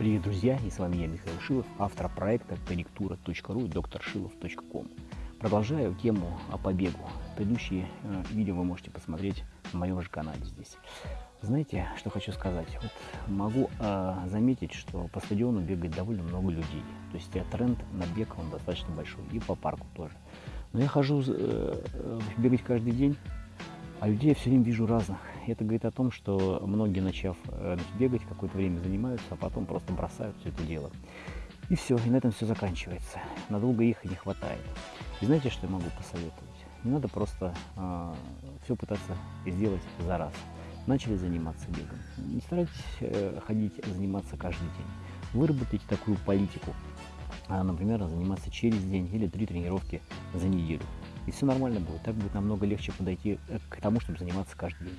Привет, друзья! И с вами я, Михаил Шилов, автор проекта корректура.ру и докторшилов.ком. Продолжаю тему о побегу. Предыдущие э, видео вы можете посмотреть на моем же канале здесь. Знаете, что хочу сказать? Вот могу э, заметить, что по стадиону бегает довольно много людей. То есть тренд на бег он достаточно большой. И по парку тоже. Но я хожу э, э бегать каждый день, а людей я все время вижу разных. Это говорит о том, что многие, начав э, бегать, какое-то время занимаются, а потом просто бросают все это дело. И все, и на этом все заканчивается. Надолго их не хватает. И знаете, что я могу посоветовать? Не надо просто э, а, все пытаться сделать за раз. Начали заниматься бегом. Не старайтесь э, ходить заниматься каждый день. Выработайте такую политику. А, например, заниматься через день или три тренировки за неделю и все нормально будет. Так будет намного легче подойти э, к тому, чтобы заниматься каждый день.